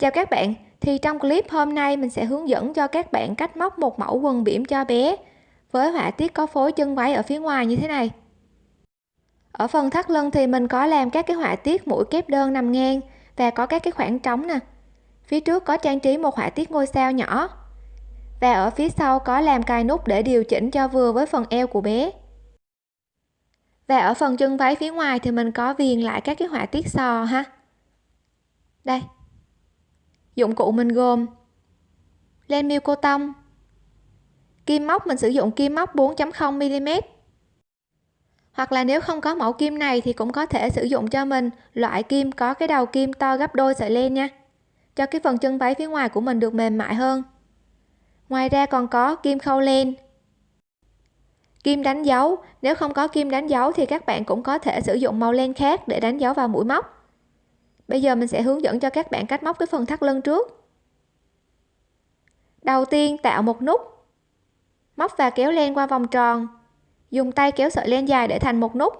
Chào các bạn, thì trong clip hôm nay mình sẽ hướng dẫn cho các bạn cách móc một mẫu quần bỉm cho bé với họa tiết có phối chân váy ở phía ngoài như thế này. Ở phần thắt lưng thì mình có làm các cái họa tiết mũi kép đơn nằm ngang và có các cái khoảng trống nè. Phía trước có trang trí một họa tiết ngôi sao nhỏ. Và ở phía sau có làm cài nút để điều chỉnh cho vừa với phần eo của bé. Và ở phần chân váy phía ngoài thì mình có viền lại các cái họa tiết sò ha. Đây, dụng cụ mình gồm len miêu cô tông, kim móc, mình sử dụng kim móc 4.0 mm. Hoặc là nếu không có mẫu kim này thì cũng có thể sử dụng cho mình loại kim có cái đầu kim to gấp đôi sợi len nha. Cho cái phần chân váy phía ngoài của mình được mềm mại hơn. Ngoài ra còn có kim khâu len. Kim đánh dấu, nếu không có kim đánh dấu thì các bạn cũng có thể sử dụng màu len khác để đánh dấu vào mũi móc bây giờ mình sẽ hướng dẫn cho các bạn cách móc cái phần thắt lưng trước. Đầu tiên, tạo một nút. Móc và kéo len qua vòng tròn. Dùng tay kéo sợi len dài để thành một nút.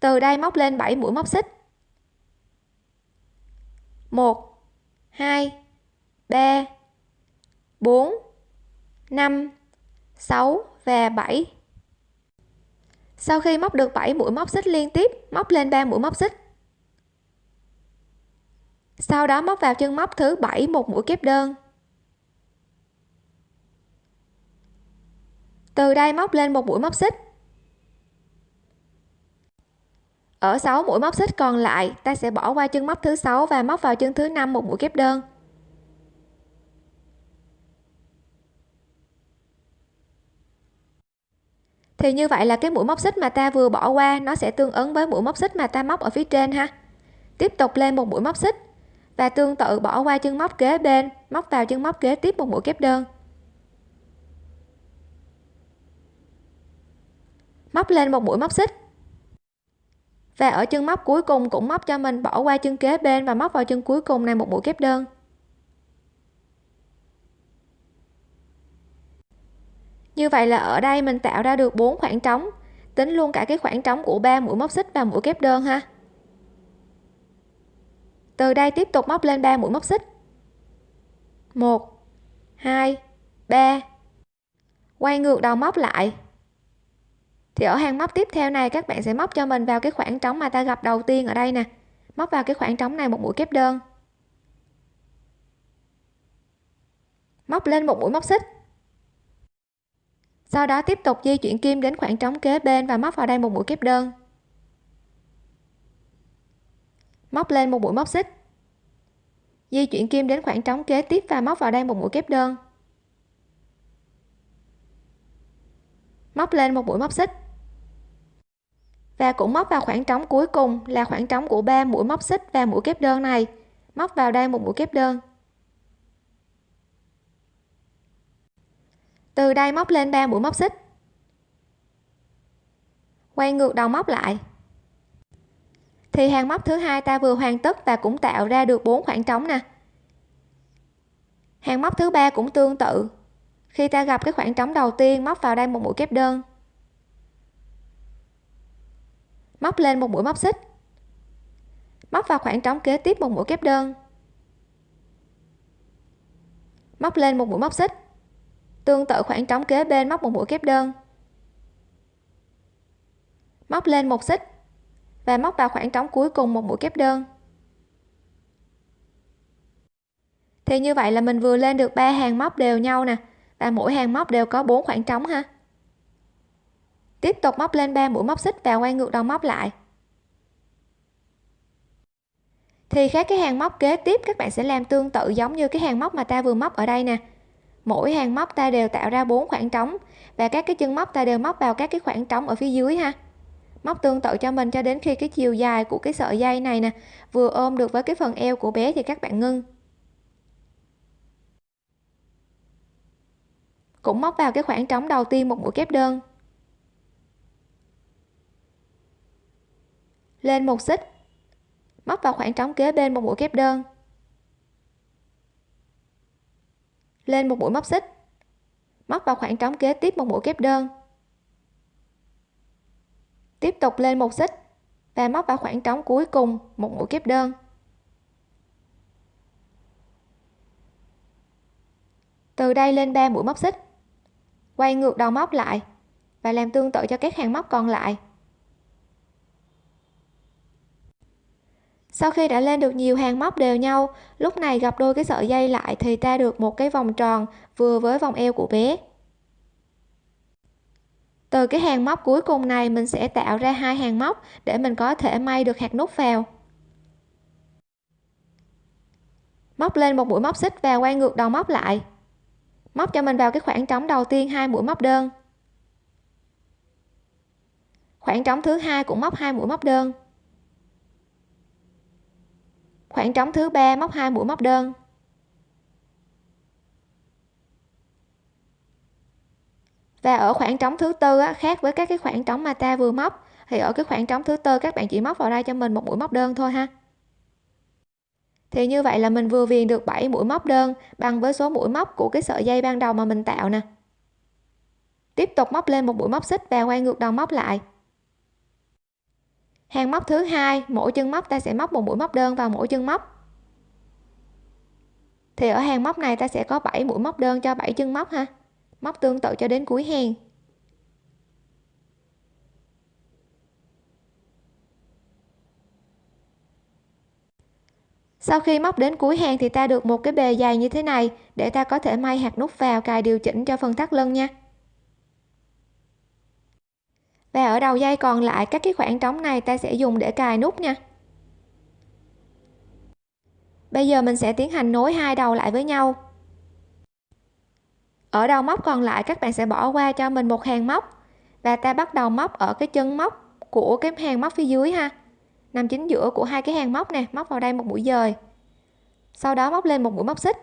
Từ đây móc lên 7 mũi móc xích. 1 2 3 4 5 6 và 7 sau khi móc được 7 mũi móc xích liên tiếp, móc lên 3 mũi móc xích sau đó móc vào chân móc thứ bảy một mũi kép đơn. Từ đây móc lên một mũi móc xích. Ở 6 mũi móc xích còn lại, ta sẽ bỏ qua chân móc thứ sáu và móc vào chân thứ năm một mũi kép đơn. Thì như vậy là cái mũi móc xích mà ta vừa bỏ qua, nó sẽ tương ứng với mũi móc xích mà ta móc ở phía trên ha. Tiếp tục lên một mũi móc xích và tương tự bỏ qua chân móc kế bên, móc vào chân móc kế tiếp một mũi kép đơn. Móc lên một mũi móc xích. Và ở chân móc cuối cùng cũng móc cho mình bỏ qua chân kế bên và móc vào chân cuối cùng này một mũi kép đơn. Như vậy là ở đây mình tạo ra được bốn khoảng trống, tính luôn cả cái khoảng trống của ba mũi móc xích và mũi kép đơn ha từ đây tiếp tục móc lên 3 mũi móc xích. 1 2 3 quay ngược đầu móc lại. Thì ở hàng móc tiếp theo này, các bạn sẽ móc cho mình vào cái khoảng trống mà ta gặp đầu tiên ở đây nè. Móc vào cái khoảng trống này một mũi kép đơn. Móc lên một mũi móc xích. Sau đó tiếp tục di chuyển kim đến khoảng trống kế bên và móc vào đây một mũi kép đơn. Móc lên một mũi móc xích. Di chuyển kim đến khoảng trống kế tiếp và móc vào đây một mũi kép đơn. Móc lên một mũi móc xích. Và cũng móc vào khoảng trống cuối cùng là khoảng trống của ba mũi móc xích và mũi kép đơn này. Móc vào đây một mũi kép đơn. Từ đây móc lên ba mũi móc xích. Quay ngược đầu móc lại thì hàng móc thứ hai ta vừa hoàn tất và cũng tạo ra được bốn khoảng trống nè. Hàng móc thứ ba cũng tương tự. Khi ta gặp cái khoảng trống đầu tiên, móc vào đây một mũi kép đơn. Móc lên một mũi móc xích. Móc vào khoảng trống kế tiếp một mũi kép đơn. Móc lên một mũi móc xích. Tương tự khoảng trống kế bên móc một mũi kép đơn. Móc lên một xích và móc vào khoảng trống cuối cùng một mũi kép đơn. Thì như vậy là mình vừa lên được ba hàng móc đều nhau nè, và mỗi hàng móc đều có bốn khoảng trống ha. Tiếp tục móc lên 3 mũi móc xích và quay ngược đầu móc lại. Thì các cái hàng móc kế tiếp, các bạn sẽ làm tương tự giống như cái hàng móc mà ta vừa móc ở đây nè. Mỗi hàng móc ta đều tạo ra bốn khoảng trống, và các cái chân móc ta đều móc vào các cái khoảng trống ở phía dưới ha móc tương tự cho mình cho đến khi cái chiều dài của cái sợi dây này nè vừa ôm được với cái phần eo của bé thì các bạn ngưng. Cũng móc vào cái khoảng trống đầu tiên một mũi kép đơn. Lên một xích. Móc vào khoảng trống kế bên một mũi kép đơn. Lên một mũi móc xích. Móc vào khoảng trống kế tiếp một mũi kép đơn tiếp tục lên một xích và móc vào khoảng trống cuối cùng một mũi kép đơn. Từ đây lên 3 mũi móc xích, quay ngược đầu móc lại và làm tương tự cho các hàng móc còn lại. Sau khi đã lên được nhiều hàng móc đều nhau, lúc này gặp đôi cái sợi dây lại thì ta được một cái vòng tròn vừa với vòng eo của bé từ cái hàng móc cuối cùng này, mình sẽ tạo ra hai hàng móc để mình có thể may được hạt nút vào. Móc lên một mũi móc xích và quay ngược đầu móc lại. Móc cho mình vào cái khoảng trống đầu tiên hai mũi móc đơn. Khoảng trống thứ hai cũng móc hai mũi móc đơn. Khoảng trống thứ ba móc hai mũi móc đơn. Và ở khoảng trống thứ tư á, khác với các cái khoảng trống mà ta vừa móc thì ở cái khoảng trống thứ tư các bạn chỉ móc vào đây cho mình một mũi móc đơn thôi ha. Thì như vậy là mình vừa viền được 7 mũi móc đơn bằng với số mũi móc của cái sợi dây ban đầu mà mình tạo nè. Tiếp tục móc lên một mũi móc xích và quay ngược đầu móc lại. Hàng móc thứ hai mỗi chân móc ta sẽ móc một mũi móc đơn vào mỗi chân móc. Thì ở hàng móc này ta sẽ có 7 mũi móc đơn cho 7 chân móc ha móc tương tự cho đến cuối hàng. Sau khi móc đến cuối hàng thì ta được một cái bề dày như thế này để ta có thể may hạt nút vào cài điều chỉnh cho phần thắt lưng nha. Và ở đầu dây còn lại, các cái khoảng trống này ta sẽ dùng để cài nút nha. Bây giờ mình sẽ tiến hành nối hai đầu lại với nhau ở đầu móc còn lại, các bạn sẽ bỏ qua cho mình một hàng móc. Và ta bắt đầu móc ở cái chân móc của cái hàng móc phía dưới ha. Nằm chính giữa của hai cái hàng móc nè, móc vào đây một mũi dời. Sau đó móc lên một mũi móc xích.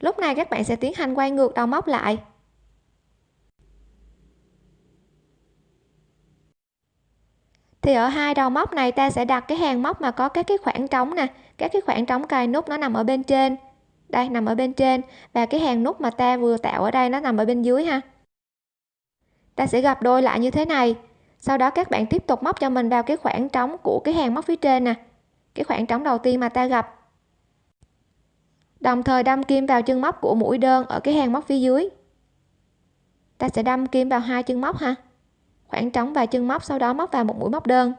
Lúc này các bạn sẽ tiến hành quay ngược đầu móc lại. Thì ở hai đầu móc này ta sẽ đặt cái hàng móc mà có các cái khoảng trống nè các cái khoảng trống cài nút nó nằm ở bên trên. Đây, nằm ở bên trên. Và cái hàng nút mà ta vừa tạo ở đây nó nằm ở bên dưới ha. Ta sẽ gặp đôi lại như thế này. Sau đó các bạn tiếp tục móc cho mình vào cái khoảng trống của cái hàng móc phía trên nè. Cái khoảng trống đầu tiên mà ta gặp đồng thời đâm kim vào chân móc của mũi đơn ở cái hàng móc phía dưới. Ta sẽ đâm kim vào hai chân móc ha. Khoảng trống và chân móc, sau đó móc vào một mũi móc đơn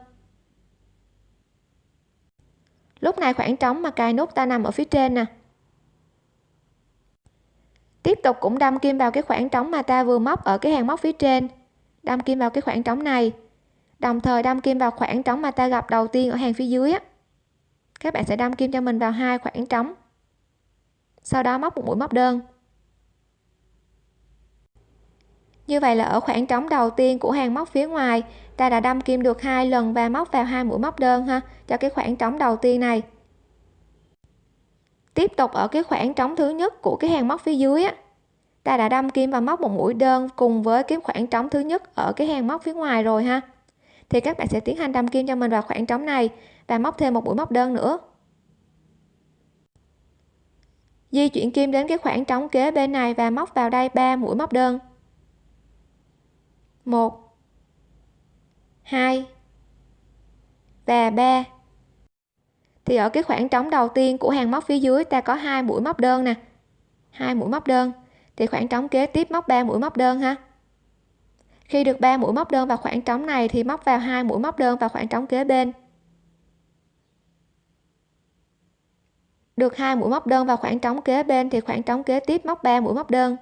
lúc này khoảng trống mà cài nút ta nằm ở phía trên nè. Tiếp tục cũng đâm kim vào cái khoảng trống mà ta vừa móc ở cái hàng móc phía trên. Đâm kim vào cái khoảng trống này. Đồng thời đâm kim vào khoảng trống mà ta gặp đầu tiên ở hàng phía dưới á. Các bạn sẽ đâm kim cho mình vào hai khoảng trống. Sau đó móc một mũi móc đơn. Như vậy là ở khoảng trống đầu tiên của hàng móc phía ngoài, ta đã đâm kim được hai lần và móc vào hai mũi móc đơn ha, cho cái khoảng trống đầu tiên này. Tiếp tục ở cái khoảng trống thứ nhất của cái hàng móc phía dưới á, ta đã đâm kim và móc một mũi đơn cùng với cái khoảng trống thứ nhất ở cái hàng móc phía ngoài rồi ha. Thì các bạn sẽ tiến hành đâm kim cho mình vào khoảng trống này và móc thêm một mũi móc đơn nữa. Di chuyển kim đến cái khoảng trống kế bên này và móc vào đây ba mũi móc đơn. 1 2 và 3 thì ở cái khoảng trống đầu tiên của hàng móc phía dưới ta có hai mũi móc đơn nè. Hai mũi móc đơn. Thì khoảng trống kế tiếp móc 3 mũi móc đơn ha. Khi được 3 mũi móc đơn vào khoảng trống này thì móc vào hai mũi móc đơn vào khoảng trống kế bên. Được hai mũi móc đơn vào khoảng trống kế bên thì khoảng trống kế tiếp móc 3 mũi móc đơn.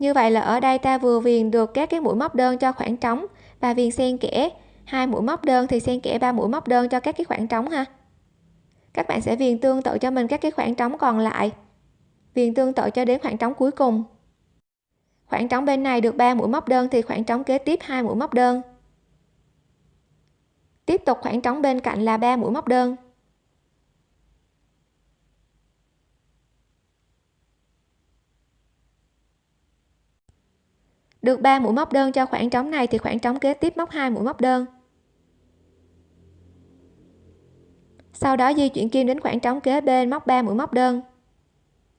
Như vậy là ở đây ta vừa viền được các cái mũi móc đơn cho khoảng trống và viền xen kẽ. Hai mũi móc đơn thì xen kẽ ba mũi móc đơn cho các cái khoảng trống ha. Các bạn sẽ viền tương tự cho mình các cái khoảng trống còn lại. Viền tương tự cho đến khoảng trống cuối cùng. Khoảng trống bên này được 3 mũi móc đơn thì khoảng trống kế tiếp hai mũi móc đơn. Tiếp tục khoảng trống bên cạnh là 3 mũi móc đơn. được 3 mũi móc đơn cho khoảng trống này thì khoảng trống kế tiếp móc 2 mũi móc đơn. Sau đó di chuyển kim đến khoảng trống kế bên móc 3 mũi móc đơn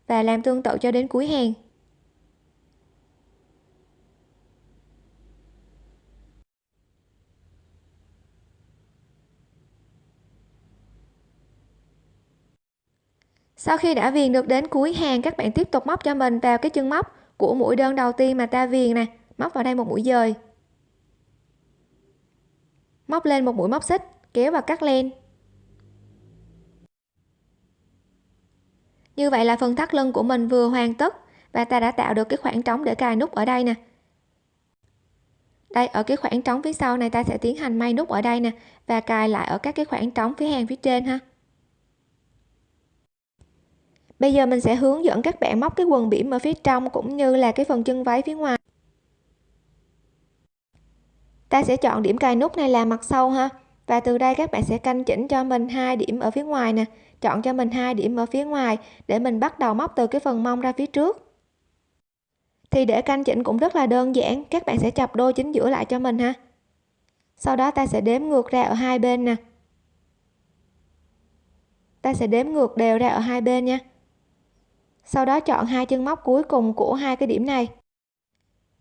và làm tương tự cho đến cuối hàng. Sau khi đã viền được đến cuối hàng, các bạn tiếp tục móc cho mình vào cái chân móc của mũi đơn đầu tiên mà ta viền nè. Móc vào đây một mũi dời. Móc lên một mũi móc xích, kéo và cắt len. Như vậy là phần thắt lưng của mình vừa hoàn tất và ta đã tạo được cái khoảng trống để cài nút ở đây nè. Đây, ở cái khoảng trống phía sau này ta sẽ tiến hành may nút ở đây nè và cài lại ở các cái khoảng trống phía hàng phía trên ha bây giờ mình sẽ hướng dẫn các bạn móc cái quần bỉm ở phía trong cũng như là cái phần chân váy phía ngoài. Ta sẽ chọn điểm cài nút này là mặt sau ha. Và từ đây các bạn sẽ canh chỉnh cho mình hai điểm ở phía ngoài nè. Chọn cho mình hai điểm ở phía ngoài để mình bắt đầu móc từ cái phần mông ra phía trước. Thì để canh chỉnh cũng rất là đơn giản, các bạn sẽ chập đôi chính giữa lại cho mình ha. Sau đó ta sẽ đếm ngược ra ở hai bên nè. Ta sẽ đếm ngược đều ra ở hai bên nha sau đó chọn hai chân móc cuối cùng của hai cái điểm này.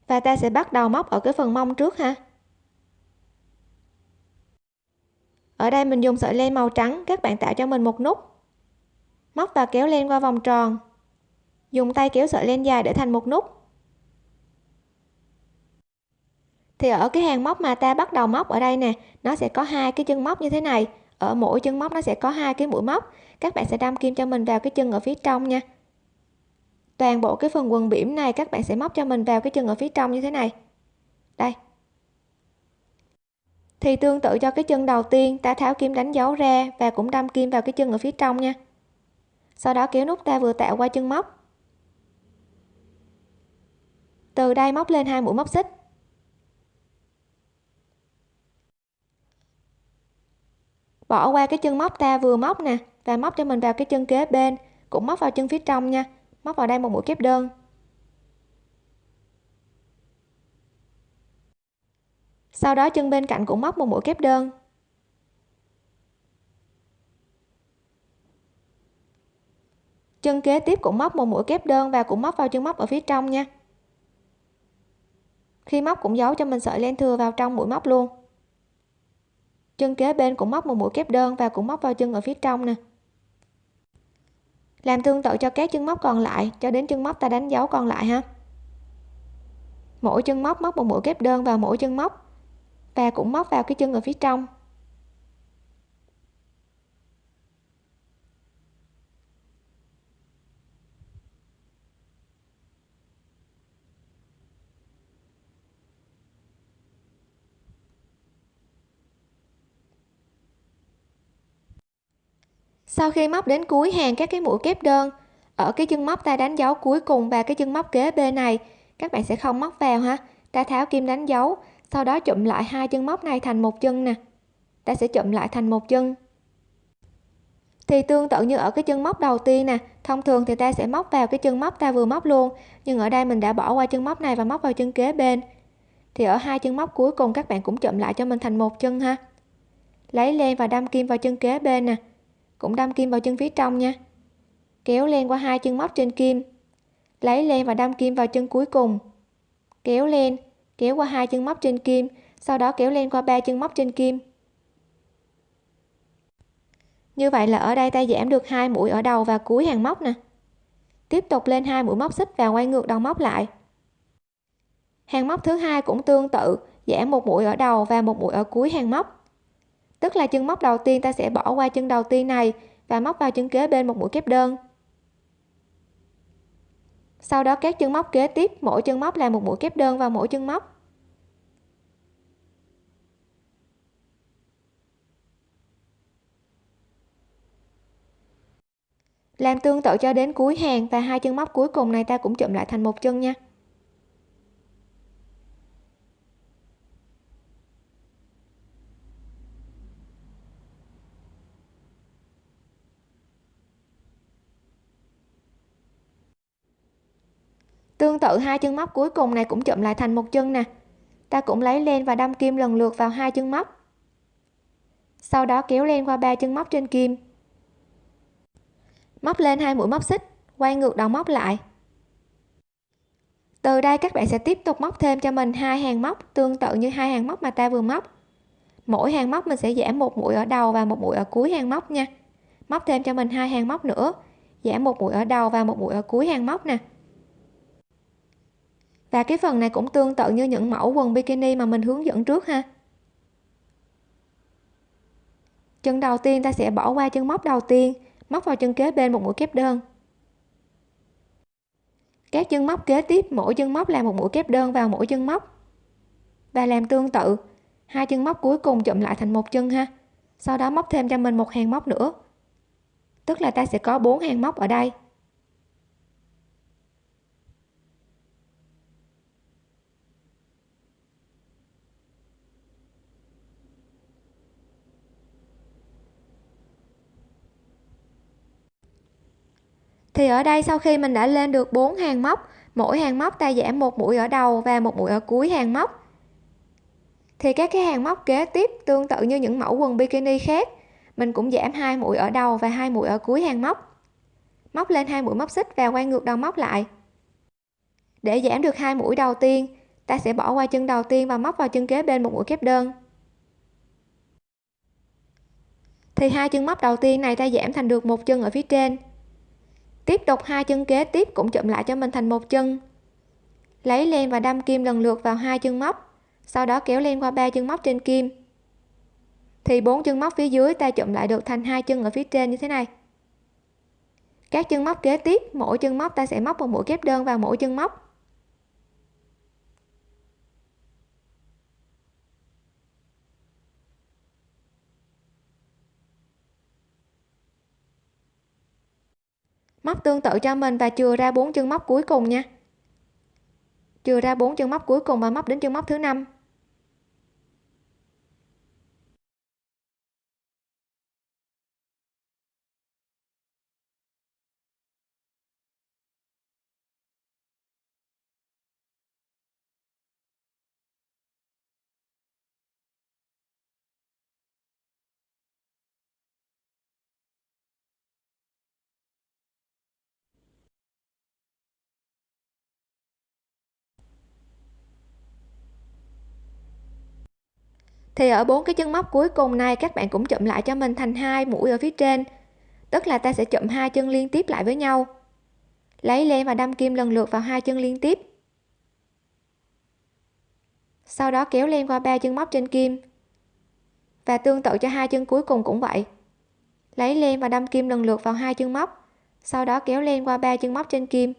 Và ta sẽ bắt đầu móc ở cái phần mông trước ha. Ở đây mình dùng sợi len màu trắng, các bạn tạo cho mình một nút. Móc và kéo len qua vòng tròn. Dùng tay kéo sợi len dài để thành một nút. Thì ở cái hàng móc mà ta bắt đầu móc ở đây nè, nó sẽ có hai cái chân móc như thế này. Ở mỗi chân móc nó sẽ có hai cái mũi móc. Các bạn sẽ đâm kim cho mình vào cái chân ở phía trong nha toàn bộ cái phần quần bỉm này các bạn sẽ móc cho mình vào cái chân ở phía trong như thế này. Đây. Thì tương tự cho cái chân đầu tiên, ta tháo kim đánh dấu ra và cũng đâm kim vào cái chân ở phía trong nha. Sau đó kéo nút ta vừa tạo qua chân móc. Từ đây móc lên hai mũi móc xích. Bỏ qua cái chân móc ta vừa móc nè, và móc cho mình vào cái chân kế bên, cũng móc vào chân phía trong nha móc vào đây một mũi kép đơn. Sau đó chân bên cạnh cũng móc một mũi kép đơn. Chân kế tiếp cũng móc một mũi kép đơn và cũng móc vào chân móc ở phía trong nha. Khi móc cũng giấu cho mình sợi len thừa vào trong mũi móc luôn. Chân kế bên cũng móc một mũi kép đơn và cũng móc vào chân ở phía trong nè làm tương tự cho các chân móc còn lại, cho đến chân móc ta đánh dấu còn lại ha. Mỗi chân móc móc một mũi kép đơn vào mỗi chân móc, và cũng móc vào cái chân ở phía trong. Sau khi móc đến cuối hàng các cái mũi kép đơn, ở cái chân móc ta đánh dấu cuối cùng và cái chân móc kế bên này, các bạn sẽ không móc vào ha. Ta tháo kim đánh dấu, sau đó chụm lại hai chân móc này thành một chân nè. Ta sẽ chụm lại thành một chân. Thì tương tự như ở cái chân móc đầu tiên nè, thông thường thì ta sẽ móc vào cái chân móc ta vừa móc luôn, nhưng ở đây mình đã bỏ qua chân móc này và móc vào chân kế bên. Thì ở hai chân móc cuối cùng các bạn cũng chụm lại cho mình thành một chân ha. Lấy len và đâm kim vào chân kế bên nè cũng đâm kim vào chân phía trong nha. Kéo len qua hai chân móc trên kim. Lấy len và đâm kim vào chân cuối cùng. Kéo len, kéo qua hai chân móc trên kim, sau đó kéo len qua ba chân móc trên kim. Như vậy là ở đây ta giảm được hai mũi ở đầu và cuối hàng móc nè. Tiếp tục lên hai mũi móc xích và quay ngược đầu móc lại. Hàng móc thứ hai cũng tương tự, giảm một mũi ở đầu và một mũi ở cuối hàng móc tức là chân móc đầu tiên ta sẽ bỏ qua chân đầu tiên này và móc vào chân kế bên một mũi kép đơn. Sau đó các chân móc kế tiếp, mỗi chân móc là một mũi kép đơn vào mỗi chân móc. Làm tương tự cho đến cuối hàng và hai chân móc cuối cùng này ta cũng chụm lại thành một chân nha. Tương tự hai chân móc cuối cùng này cũng chụm lại thành một chân nè. Ta cũng lấy len và đâm kim lần lượt vào hai chân móc. Sau đó kéo len qua ba chân móc trên kim. Móc lên hai mũi móc xích, quay ngược đầu móc lại. Từ đây các bạn sẽ tiếp tục móc thêm cho mình hai hàng móc, tương tự như hai hàng móc mà ta vừa móc. Mỗi hàng móc mình sẽ giảm một mũi ở đầu và một mũi ở cuối hàng móc nha. Móc thêm cho mình hai hàng móc nữa giảm một mũi ở đầu và một mũi ở cuối hàng móc nè và cái phần này cũng tương tự như những mẫu quần bikini mà mình hướng dẫn trước ha. Chân đầu tiên ta sẽ bỏ qua chân móc đầu tiên, móc vào chân kế bên một mũi kép đơn. Các chân móc kế tiếp, mỗi chân móc là một mũi kép đơn vào mỗi chân móc. Và làm tương tự, hai chân móc cuối cùng chụm lại thành một chân ha. Sau đó móc thêm cho mình một hàng móc nữa. Tức là ta sẽ có bốn hàng móc ở đây. Thì ở đây sau khi mình đã lên được 4 hàng móc, mỗi hàng móc ta giảm một mũi ở đầu và một mũi ở cuối hàng móc. Thì các cái hàng móc kế tiếp tương tự như những mẫu quần bikini khác, mình cũng giảm hai mũi ở đầu và hai mũi ở cuối hàng móc. Móc lên hai mũi móc xích và quay ngược đầu móc lại. Để giảm được hai mũi đầu tiên, ta sẽ bỏ qua chân đầu tiên và móc vào chân kế bên một mũi kép đơn. Thì hai chân móc đầu tiên này ta giảm thành được một chân ở phía trên tiếp tục hai chân kế tiếp cũng chụm lại cho mình thành một chân. Lấy len và đâm kim lần lượt vào hai chân móc, sau đó kéo len qua ba chân móc trên kim. Thì bốn chân móc phía dưới ta chụm lại được thành hai chân ở phía trên như thế này. Các chân móc kế tiếp, mỗi chân móc ta sẽ móc một mũi kép đơn vào mỗi chân móc. Móc tương tự cho mình và chừa ra bốn chân móc cuối cùng nha. Chừa ra bốn chân móc cuối cùng và móc đến chân móc thứ năm. Thì ở bốn cái chân móc cuối cùng này, các bạn cũng chụm lại cho mình thành hai mũi ở phía trên. Tức là ta sẽ chụm hai chân liên tiếp lại với nhau. Lấy len và đâm kim lần lượt vào hai chân liên tiếp. Sau đó kéo len qua ba chân móc trên kim. Và tương tự cho hai chân cuối cùng cũng vậy. Lấy len và đâm kim lần lượt vào hai chân móc. Sau đó kéo len qua ba chân móc trên kim.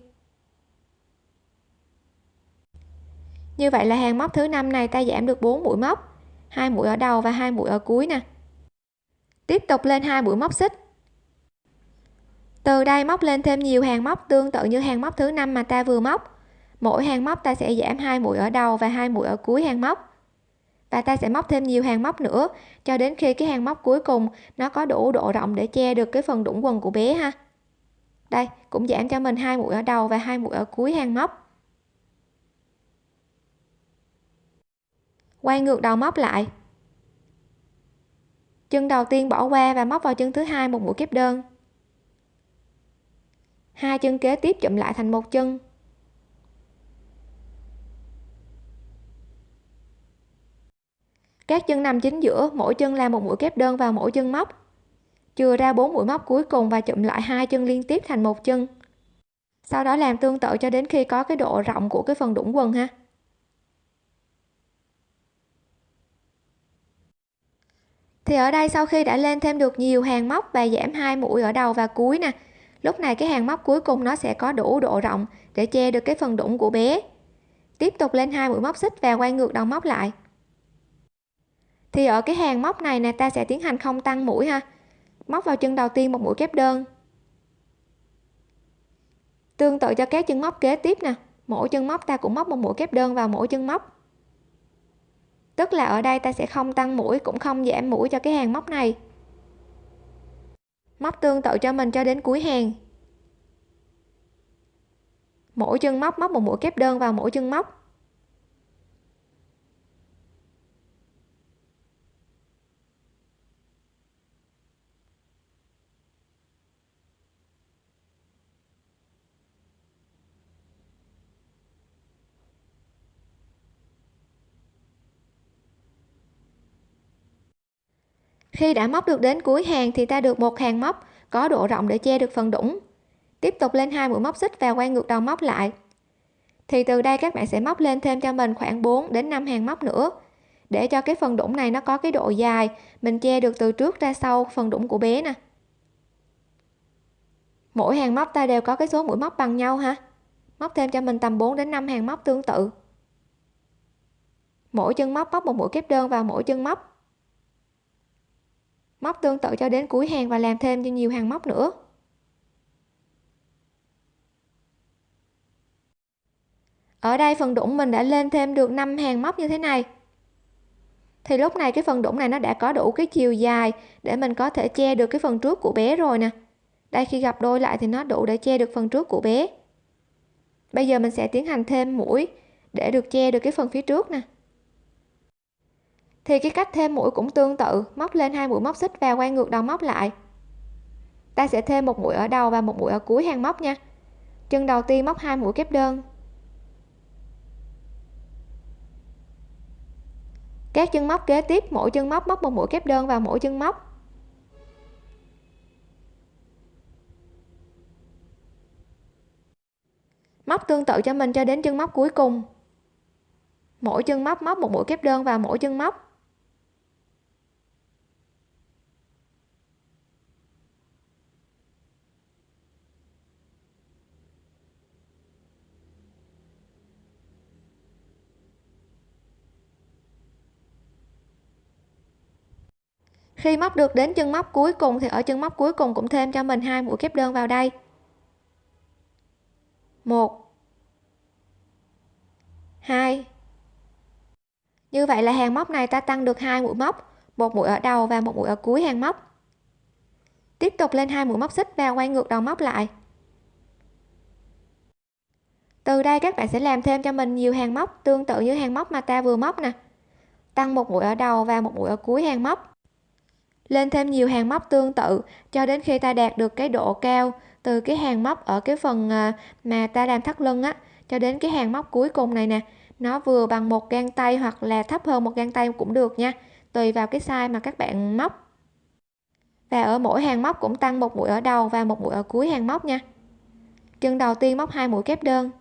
Như vậy là hàng móc thứ năm này ta giảm được 4 mũi móc hai mũi ở đầu và hai mũi ở cuối nè. Tiếp tục lên hai mũi móc xích. Từ đây móc lên thêm nhiều hàng móc, tương tự như hàng móc thứ năm mà ta vừa móc. Mỗi hàng móc ta sẽ giảm hai mũi ở đầu và hai mũi ở cuối hàng móc. Và ta sẽ móc thêm nhiều hàng móc nữa, cho đến khi cái hàng móc cuối cùng nó có đủ độ rộng để che được cái phần đũng quần của bé ha. Đây, cũng giảm cho mình hai mũi ở đầu và hai mũi ở cuối hàng móc. Quay ngược đầu móc lại. Chân đầu tiên bỏ qua và móc vào chân thứ hai một mũi kép đơn. Hai chân kế tiếp chụm lại thành một chân. Các chân nằm chính giữa, mỗi chân là một mũi kép đơn vào mỗi chân móc. Chừa ra bốn mũi móc cuối cùng và chụm lại hai chân liên tiếp thành một chân. Sau đó làm tương tự cho đến khi có cái độ rộng của cái phần đũng quần ha. Thì ở đây sau khi đã lên thêm được nhiều hàng móc và giảm hai mũi ở đầu và cuối nè. Lúc này cái hàng móc cuối cùng nó sẽ có đủ độ rộng để che được cái phần đũng của bé. Tiếp tục lên hai mũi móc xích và quay ngược đầu móc lại. Thì ở cái hàng móc này nè, ta sẽ tiến hành không tăng mũi ha. Móc vào chân đầu tiên một mũi kép đơn. Tương tự cho các chân móc kế tiếp nè. Mỗi chân móc ta cũng móc một mũi kép đơn vào mỗi chân móc tức là ở đây ta sẽ không tăng mũi, cũng không giảm mũi cho cái hàng móc này. Móc tương tự cho mình cho đến cuối hàng. Mỗi chân móc móc một mũi kép đơn vào mỗi chân móc. Khi đã móc được đến cuối hàng thì ta được một hàng móc, có độ rộng để che được phần đũng tiếp tục lên hai mũi móc xích và quay ngược đầu móc lại. Thì từ đây các bạn sẽ móc lên thêm cho mình khoảng 4 đến 5 hàng móc nữa. Để cho cái phần đũng này nó có cái độ dài, mình che được từ trước ra sau phần đũng của bé nè. Mỗi hàng móc ta đều có cái số mũi móc bằng nhau ha. Móc thêm cho mình tầm 4 đến 5 hàng móc tương tự. Mỗi chân móc móc một mũi kép đơn vào mỗi chân móc móc tương tự cho đến cuối hàng và làm thêm cho nhiều hàng móc nữa. Ở đây phần đũng mình đã lên thêm được 5 hàng móc như thế này. Thì lúc này cái phần đũng này nó đã có đủ cái chiều dài để mình có thể che được cái phần trước của bé rồi nè. Đây, khi gặp đôi lại thì nó đủ để che được phần trước của bé. Bây giờ mình sẽ tiến hành thêm mũi để được che được cái phần phía trước nè thì cái cách thêm mũi cũng tương tự, móc lên hai mũi móc xích và quay ngược đầu móc lại. Ta sẽ thêm một mũi ở đầu và một mũi ở cuối hàng móc nha. Chân đầu tiên móc hai mũi kép đơn. Các chân móc kế tiếp, mỗi chân móc móc một mũi kép đơn vào mỗi chân móc. Móc tương tự cho mình cho đến chân móc cuối cùng. Mỗi chân móc móc một mũi kép đơn vào mỗi chân móc. Khi móc được đến chân móc cuối cùng thì ở chân móc cuối cùng cũng thêm cho mình hai mũi kép đơn vào đây. Một. Hai. Như vậy là hàng móc này ta tăng được hai mũi móc, một mũi ở đầu và một mũi ở cuối hàng móc. Tiếp tục lên hai mũi móc xích và quay ngược đầu móc lại. Từ đây các bạn sẽ làm thêm cho mình nhiều hàng móc tương tự như hàng móc mà ta vừa móc nè. Tăng một mũi ở đầu và một mũi ở cuối hàng móc lên thêm nhiều hàng móc tương tự, cho đến khi ta đạt được cái độ cao từ cái hàng móc ở cái phần à, mà ta làm thắt lưng á, cho đến cái hàng móc cuối cùng này nè, nó vừa bằng một gang tay hoặc là thấp hơn một gang tay cũng được nha, tùy vào cái size mà các bạn móc. Và ở mỗi hàng móc cũng tăng một mũi ở đầu và một mũi ở cuối hàng móc nha. Chân đầu tiên móc hai mũi kép đơn.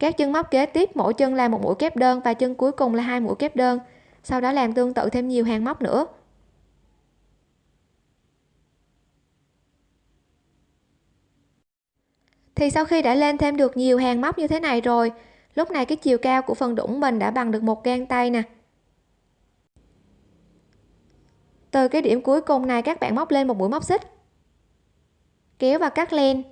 Các chân móc kế tiếp, mỗi chân là một mũi kép đơn và chân cuối cùng là hai mũi kép đơn. Sau đó làm tương tự thêm nhiều hàng móc nữa. Thì sau khi đã lên thêm được nhiều hàng móc như thế này rồi, lúc này cái chiều cao của phần đũng mình đã bằng được một gang tay nè. Từ cái điểm cuối cùng này, các bạn móc lên một mũi móc xích. Kéo và cắt len.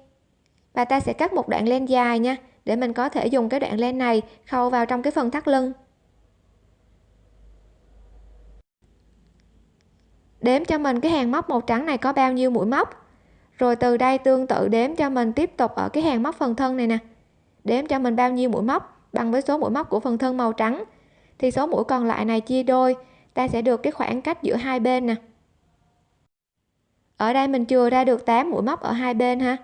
Và ta sẽ cắt một đoạn len dài nha để mình có thể dùng cái đoạn len này khâu vào trong cái phần thắt lưng. Đếm cho mình cái hàng móc màu trắng này có bao nhiêu mũi móc? Rồi từ đây tương tự đếm cho mình tiếp tục ở cái hàng móc phần thân này nè. Đếm cho mình bao nhiêu mũi móc bằng với số mũi móc của phần thân màu trắng. Thì số mũi còn lại này chia đôi, ta sẽ được cái khoảng cách giữa hai bên nè. Ở đây mình chừa ra được 8 mũi móc ở hai bên ha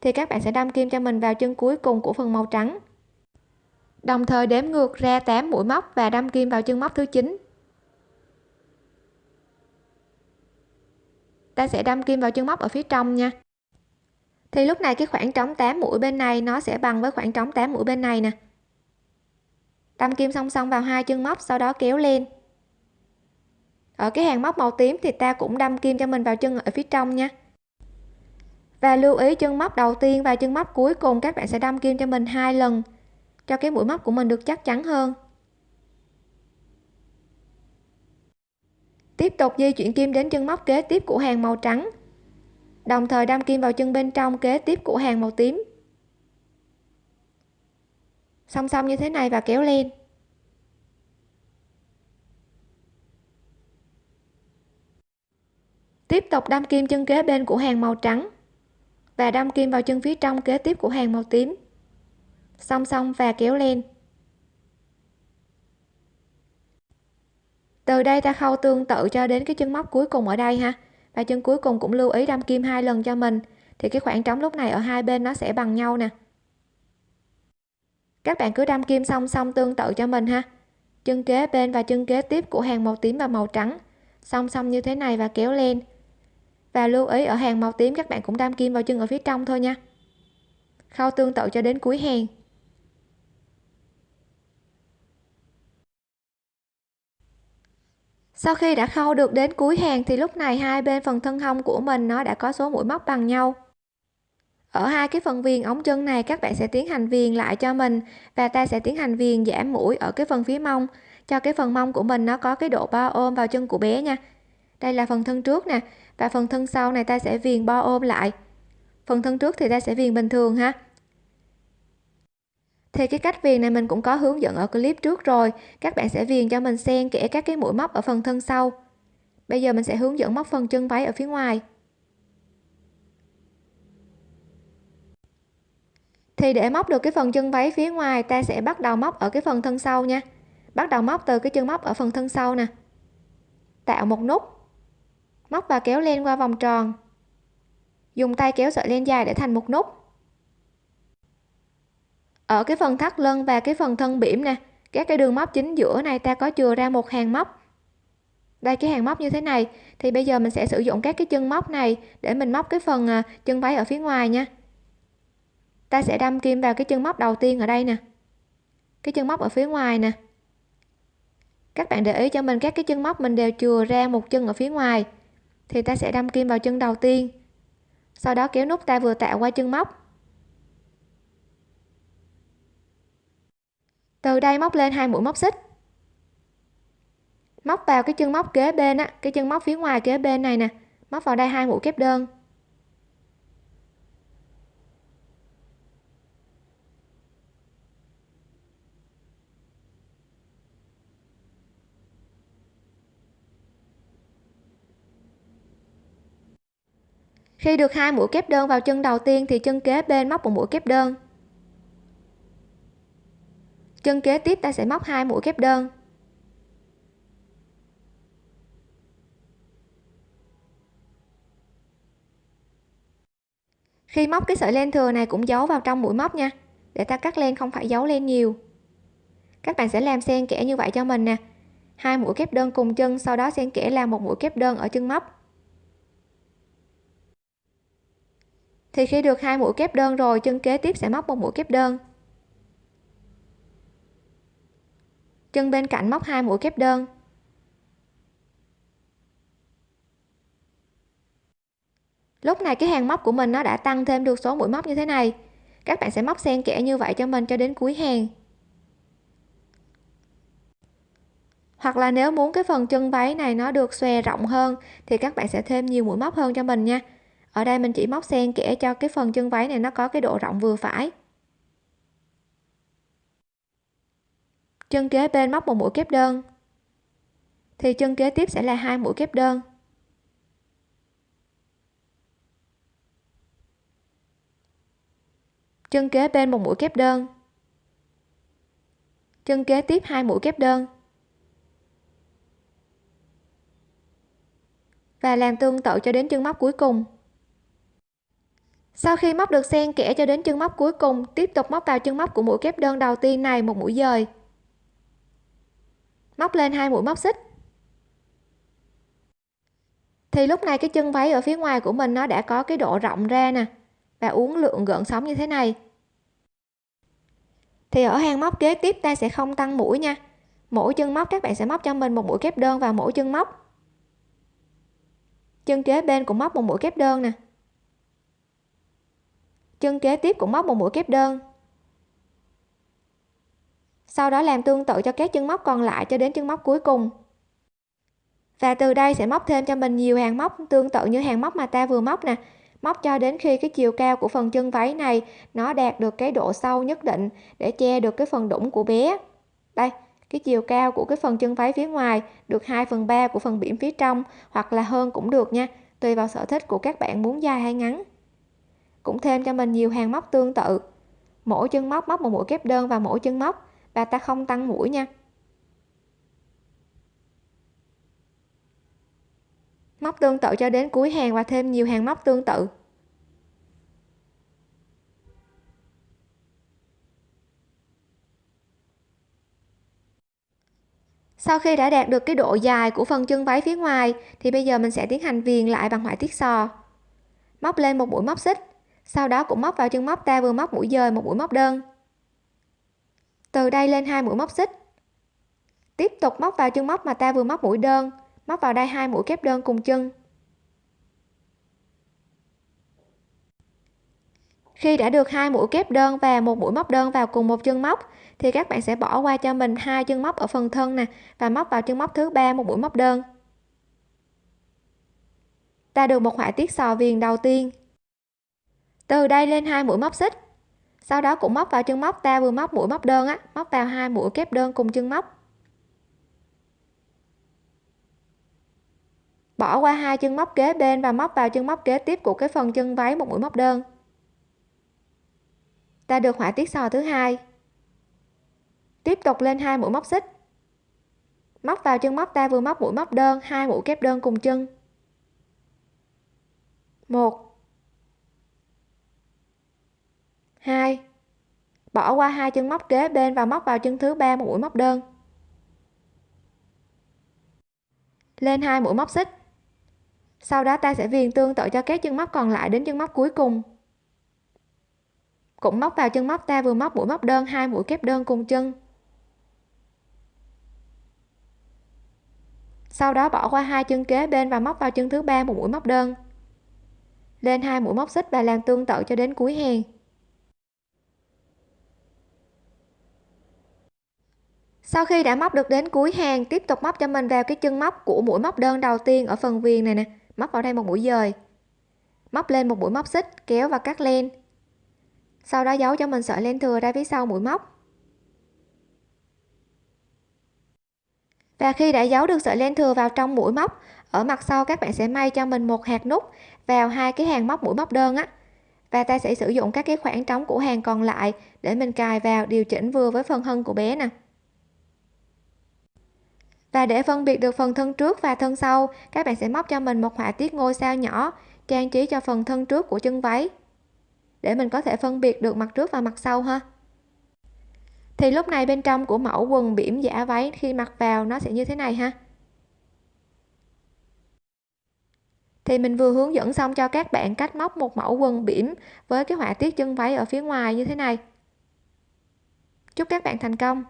thì các bạn sẽ đâm kim cho mình vào chân cuối cùng của phần màu trắng. Đồng thời đếm ngược ra 8 mũi móc và đâm kim vào chân móc thứ 9 ta sẽ đâm kim vào chân móc ở phía trong nha. Thì lúc này cái khoảng trống 8 mũi bên này nó sẽ bằng với khoảng trống 8 mũi bên này nè. Đâm kim song song vào hai chân móc, sau đó kéo lên. Ở cái hàng móc màu tím thì ta cũng đâm kim cho mình vào chân ở phía trong nha và lưu ý chân móc đầu tiên và chân móc cuối cùng các bạn sẽ đâm kim cho mình hai lần, cho cái mũi móc của mình được chắc chắn hơn. Tiếp tục di chuyển kim đến chân móc kế tiếp của hàng màu trắng. Đồng thời đâm kim vào chân bên trong kế tiếp của hàng màu tím. Song song như thế này và kéo lên. Tiếp tục đâm kim chân kế bên của hàng màu trắng và đâm kim vào chân phía trong kế tiếp của hàng màu tím. Song song và kéo lên. Từ đây ta khâu tương tự cho đến cái chân móc cuối cùng ở đây ha. Và chân cuối cùng cũng lưu ý đâm kim hai lần cho mình. Thì cái khoảng trống lúc này ở hai bên nó sẽ bằng nhau nè. Các bạn cứ đâm kim song song tương tự cho mình ha. Chân kế bên và chân kế tiếp của hàng màu tím và màu trắng. Song song như thế này và kéo lên và lưu ý, ở hàng màu tím các bạn cũng đâm kim vào chân ở phía trong thôi nha. Khâu tương tự cho đến cuối hàng. Sau khi đã khâu được đến cuối hàng thì lúc này hai bên phần thân hông của mình nó đã có số mũi móc bằng nhau. Ở hai cái phần viền ống chân này, các bạn sẽ tiến hành viền lại cho mình và ta sẽ tiến hành viền giảm mũi ở cái phần phía mông. Cho cái phần mông của mình nó có cái độ bao ôm vào chân của bé nha đây là phần thân trước nè, và phần thân sau này ta sẽ viền bo ôm lại. Phần thân trước thì ta sẽ viền bình thường ha. Thì cái cách viền này mình cũng có hướng dẫn ở clip trước rồi. Các bạn sẽ viền cho mình xen kẽ các cái mũi móc ở phần thân sau. Bây giờ mình sẽ hướng dẫn móc phần chân váy ở phía ngoài. Thì để móc được cái phần chân váy phía ngoài, ta sẽ bắt đầu móc ở cái phần thân sau nha. Bắt đầu móc từ cái chân móc ở phần thân sau nè. Tạo một nút móc và kéo len qua vòng tròn. Dùng tay kéo sợi len dài để thành một nút. Ở cái phần thắt lưng và cái phần thân bỉm nè, các cái đường móc chính giữa này ta có chừa ra một hàng móc. Đây, cái hàng móc như thế này, thì bây giờ mình sẽ sử dụng các cái chân móc này để mình móc cái phần à, chân váy ở phía ngoài nha. Ta sẽ đâm kim vào cái chân móc đầu tiên ở đây nè. Cái chân móc ở phía ngoài nè. Các bạn để ý cho mình, các cái chân móc mình đều chừa ra một chân ở phía ngoài thì ta sẽ đâm kim vào chân đầu tiên. Sau đó kéo nút ta vừa tạo qua chân móc. Từ đây móc lên hai mũi móc xích. Móc vào cái chân móc kế bên á, cái chân móc phía ngoài kế bên này nè, móc vào đây hai mũi kép đơn. Khi được hai mũi kép đơn vào chân đầu tiên thì chân kế bên móc một mũi kép đơn. Chân kế tiếp ta sẽ móc hai mũi kép đơn. Khi móc cái sợi len thừa này cũng giấu vào trong mũi móc nha, để ta cắt len không phải giấu len nhiều. Các bạn sẽ làm xen kẽ như vậy cho mình nè. Hai mũi kép đơn cùng chân, sau đó xen kẽ làm một mũi kép đơn ở chân móc. Thì khi được hai mũi kép đơn rồi, chân kế tiếp sẽ móc một mũi kép đơn. Chân bên cạnh móc hai mũi kép đơn. Lúc này cái hàng móc của mình nó đã tăng thêm được số mũi móc như thế này. Các bạn sẽ móc xen kẽ như vậy cho mình cho đến cuối hàng. Hoặc là nếu muốn cái phần chân váy này nó được xòe rộng hơn, thì các bạn sẽ thêm nhiều mũi móc hơn cho mình nha ở đây mình chỉ móc xen kẽ cho cái phần chân váy này nó có cái độ rộng vừa phải. Chân kế bên móc một mũi kép đơn, thì chân kế tiếp sẽ là hai mũi kép đơn. Chân kế bên một mũi kép đơn, chân kế tiếp hai mũi kép đơn. Và làm tương tự cho đến chân móc cuối cùng sau khi móc được xen kẽ cho đến chân móc cuối cùng, tiếp tục móc vào chân móc của mũi kép đơn đầu tiên này một mũi dời. Móc lên hai mũi móc xích. Thì lúc này cái chân váy ở phía ngoài của mình nó đã có cái độ rộng ra nè, và uốn lượn gợn sóng như thế này. Thì ở hàng móc kế tiếp ta sẽ không tăng mũi nha. Mỗi chân móc các bạn sẽ móc cho mình một mũi kép đơn vào mỗi chân móc. Chân kế bên cũng móc một mũi kép đơn nè chân kế tiếp cũng móc một mũi kép đơn. Sau đó làm tương tự cho các chân móc còn lại cho đến chân móc cuối cùng. Và từ đây sẽ móc thêm cho mình nhiều hàng móc tương tự như hàng móc mà ta vừa móc nè. Móc cho đến khi cái chiều cao của phần chân váy này nó đạt được cái độ sâu nhất định để che được cái phần đũng của bé. Đây, cái chiều cao của cái phần chân váy phía ngoài được 2 phần 3 của phần biển phía trong hoặc là hơn cũng được nha, tùy vào sở thích của các bạn muốn dài hay ngắn cũng thêm cho mình nhiều hàng móc tương tự. Mỗi chân móc móc một mũi kép đơn vào mỗi chân móc. Và ta không tăng mũi nha. Móc tương tự cho đến cuối hàng và thêm nhiều hàng móc tương tự. Sau khi đã đạt được cái độ dài của phần chân váy phía ngoài, thì bây giờ mình sẽ tiến hành viền lại bằng họa tiết sò. Móc lên một mũi móc xích sau đó cũng móc vào chân móc ta vừa móc mũi dời một mũi móc đơn. Từ đây lên hai mũi móc xích. Tiếp tục móc vào chân móc mà ta vừa móc mũi đơn, móc vào đây hai mũi kép đơn cùng chân. Khi đã được hai mũi kép đơn và một mũi móc đơn vào cùng một chân móc, thì các bạn sẽ bỏ qua cho mình hai chân móc ở phần thân nè, và móc vào chân móc thứ ba một mũi móc đơn. Ta được một họa tiết sò viền đầu tiên từ đây lên hai mũi móc xích. Sau đó cũng móc vào chân móc ta vừa móc mũi móc đơn á, móc vào hai mũi kép đơn cùng chân móc. Bỏ qua hai chân móc kế bên và móc vào chân móc kế tiếp của cái phần chân váy một mũi móc đơn. Ta được họa tiết sò thứ hai. Tiếp tục lên hai mũi móc xích. Móc vào chân móc ta vừa móc mũi móc đơn, hai mũi kép đơn cùng chân. Một. Hai. Bỏ qua hai chân móc kế bên và móc vào chân thứ ba một mũi móc đơn. Lên hai mũi móc xích. Sau đó ta sẽ viền tương tự cho các chân móc còn lại đến chân móc cuối cùng. Cũng móc vào chân móc ta vừa móc mũi móc đơn, hai mũi kép đơn cùng chân. Sau đó bỏ qua hai chân kế bên và móc vào chân thứ ba một mũi móc đơn. Lên hai mũi móc xích và làm tương tự cho đến cuối hàng. Sau khi đã móc được đến cuối hàng, tiếp tục móc cho mình vào cái chân móc của mũi móc đơn đầu tiên ở phần viền này nè. Móc vào đây một mũi dời. Móc lên một mũi móc xích, kéo và cắt len. Sau đó giấu cho mình sợi len thừa ra phía sau mũi móc. Và khi đã giấu được sợi len thừa vào trong mũi móc, ở mặt sau các bạn sẽ may cho mình một hạt nút vào hai cái hàng móc mũi móc đơn á. Và ta sẽ sử dụng các cái khoảng trống của hàng còn lại để mình cài vào điều chỉnh vừa với phần hân của bé nè và để phân biệt được phần thân trước và thân sau, các bạn sẽ móc cho mình một họa tiết ngôi sao nhỏ, trang trí cho phần thân trước của chân váy. Để mình có thể phân biệt được mặt trước và mặt sau ha. Thì lúc này bên trong của mẫu quần bỉm giả váy, khi mặc vào nó sẽ như thế này ha. Thì mình vừa hướng dẫn xong cho các bạn cách móc một mẫu quần bỉm với cái họa tiết chân váy ở phía ngoài như thế này. Chúc các bạn thành công!